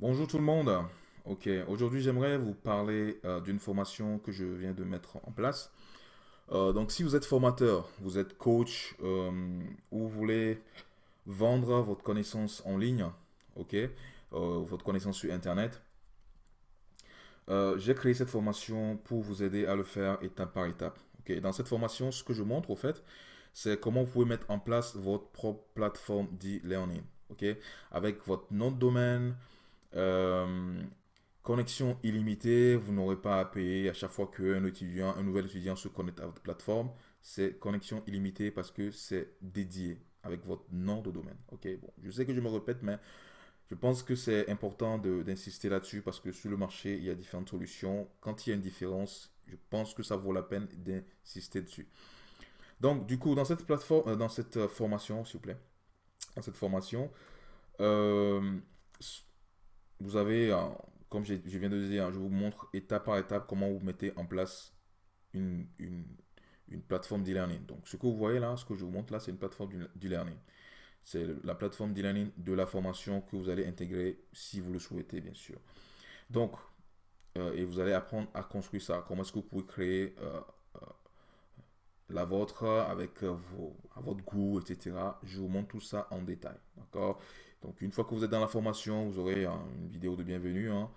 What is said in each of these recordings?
Bonjour tout le monde. Ok, aujourd'hui j'aimerais vous parler euh, d'une formation que je viens de mettre en place. Euh, donc si vous êtes formateur, vous êtes coach euh, ou vous voulez vendre votre connaissance en ligne, ok, votre connaissance sur internet, j'ai créé cette formation pour vous aider à le faire étape par étape. Ok, dans cette formation, ce que je montre au fait, c'est comment vous pouvez mettre en place votre propre plateforme d'e-learning, ok, avec votre nom de domaine, euh, connexion illimitée, vous n'aurez pas à payer à chaque fois qu'un étudiant, un nouvel étudiant se connecte à votre plateforme. C'est connexion illimitée parce que c'est dédié avec votre nom de domaine. Ok, bon, je sais que je me répète, mais je pense que c'est important d'insister là-dessus parce que sur le marché, il y a différentes solutions. Quand il y a une différence, je pense que ça vaut la peine d'insister dessus. Donc, du coup, dans cette plateforme, euh, dans cette euh, formation, s'il vous plaît, dans cette formation, vous avez, comme je, viens de dire, je vous montre étape par étape comment vous mettez en place une, une, une plateforme d'e-learning. Donc, ce que vous voyez là, ce que je vous montre là, c'est une plateforme d'e-learning. C'est la plateforme d'e-learning de la formation que vous allez intégrer si vous le souhaitez, bien sûr. Donc, euh, et vous allez apprendre à construire ça. Comment est-ce que vous pouvez créer euh, euh, la vôtre avec vos, à votre goût, etc. Je vous montre tout ça en détail. D'accord? Donc une fois que vous êtes dans la formation, vous aurez hein, une vidéo de bienvenue. Hein.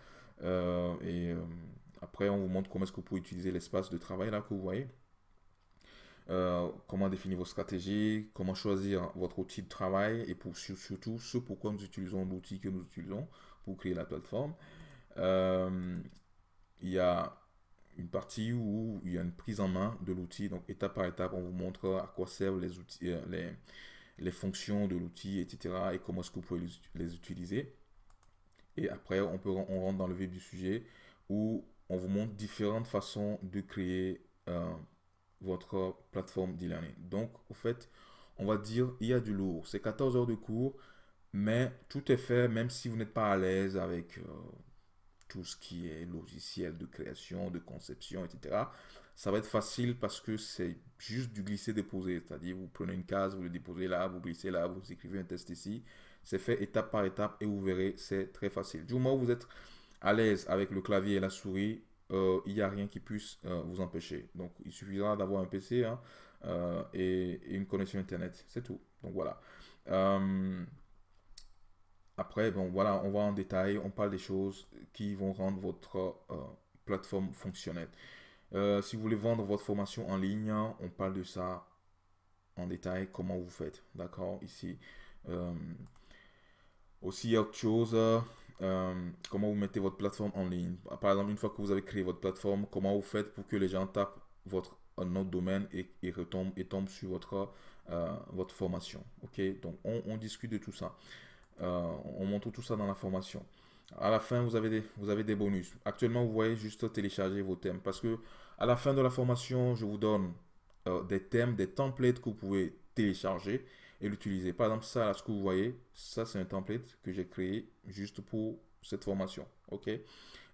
Euh, et euh, après, on vous montre comment est-ce que vous pouvez utiliser l'espace de travail là que vous voyez. Euh, comment définir vos stratégies, comment choisir votre outil de travail et pour, surtout ce pourquoi nous utilisons l'outil que nous utilisons pour créer la plateforme. il y a une partie où il y a une prise en main de l'outil, donc étape par étape, on vous montre à quoi servent les outils, les, les fonctions de l'outil, etc. et comment est-ce que vous pouvez les utiliser. Et après, on, peut, on rentre dans le vif du sujet où on vous montre différentes façons de créer euh, votre plateforme d'e-learning. Donc, au fait, on va dire, il y a du lourd. C'est 14 heures de cours, mais tout est fait, même si vous n'êtes pas à l'aise avec euh, tout ce qui est logiciel de création, de conception, etc ça va être facile parce que c'est juste du glisser-déposer. C'est-à-dire, vous prenez une case, vous le déposez là, vous glissez là, vous écrivez un test ici. C'est fait étape par étape et vous verrez, c'est très facile. Du moment où vous êtes à l'aise avec le clavier et la souris, euh, il n'y a rien qui puisse euh, vous empêcher. Donc, il suffira d'avoir un PC hein, euh, et, une connexion Internet. C'est tout. Donc, voilà. après, bon, voilà, on va en détail. On parle des choses qui vont rendre votre plateforme fonctionnelle. Euh, si vous voulez vendre votre formation en ligne, on parle de ça en détail, comment vous faites. D'accord Ici. Euh, aussi, autre chose. Euh, comment vous mettez votre plateforme en ligne. Par exemple, une fois que vous avez créé votre plateforme, comment vous faites pour que les gens tapent votre autre domaine et, et retombent et tombent sur votre, votre formation. Ok Donc, on, on, discute de tout ça. on montre tout ça dans la formation. À la fin, vous avez, des, vous avez des bonus. Actuellement, vous voyez juste télécharger vos thèmes. Parce que à la fin de la formation, je vous donne euh, des thèmes, des templates que vous pouvez télécharger et l'utiliser. Par exemple, ça, là, ce que vous voyez, ça, c'est un template que j'ai créé juste pour cette formation. OK?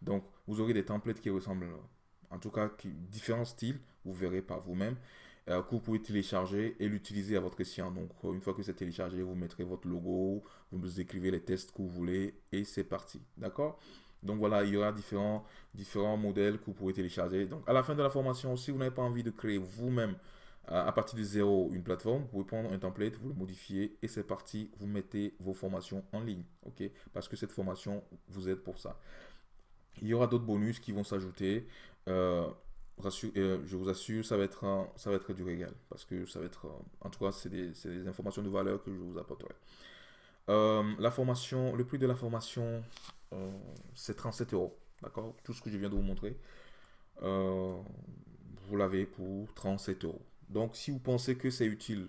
Donc, vous aurez des templates qui ressemblent, en tout cas, qui, différents styles. Vous verrez par vous-même. Euh, que vous pouvez télécharger et l'utiliser à votre escient. Donc, euh, une fois que c'est téléchargé, vous mettrez votre logo, vous écrivez les tests que vous voulez et c'est parti. D'accord? Donc voilà, il y aura différents, différents modèles que vous pouvez télécharger. Donc à la fin de la formation, si vous n'avez pas envie de créer vous-même euh, à partir de zéro une plateforme, vous pouvez prendre un template, vous le modifiez et c'est parti, vous mettez vos formations en ligne. ok? Parce que cette formation vous aide pour ça. Il y aura d'autres bonus qui vont s'ajouter. Je vous assure, ça va être, ça va être du régal. Parce que ça va être, en tout cas, c'est des, des, informations de valeur que je vous apporterai. Euh, la formation, le prix de la formation, euh, c'est 37 euros. D'accord? Tout ce que je viens de vous montrer, vous l'avez pour 37 euros. Donc, si vous pensez que c'est utile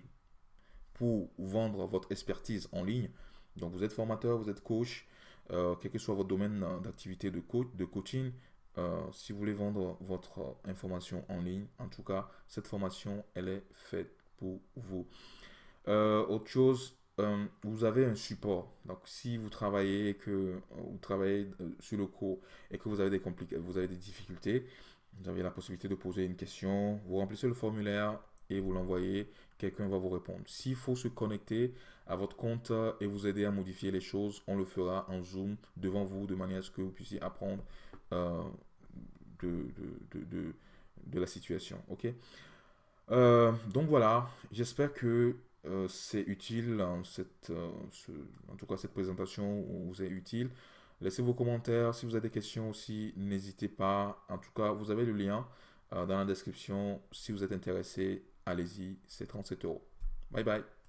pour vendre votre expertise en ligne, donc vous êtes formateur, vous êtes coach, quel que soit votre domaine d'activité de, coach, de coaching, euh, si vous voulez vendre votre information en ligne, en tout cas, cette formation, elle est faite pour vous. Euh, autre chose, euh, vous avez un support. Donc, si vous travaillez que vous travaillez sur le cours et que vous avez des vous avez des difficultés, vous avez la possibilité de poser une question, vous remplissez le formulaire et vous l'envoyez, quelqu'un va vous répondre. S'il faut se connecter à votre compte et vous aider à modifier les choses, on le fera en Zoom devant vous de manière à ce que vous puissiez apprendre euh, de, de, de, la situation. Ok? Euh, Donc voilà, j'espère que euh, c'est utile, cette, en tout cas cette présentation vous est utile. Laissez vos commentaires. Si vous avez des questions aussi, n'hésitez pas. En tout cas, vous avez le lien dans la description. Si vous êtes intéressé, allez-y, c'est 37 euros. Bye bye.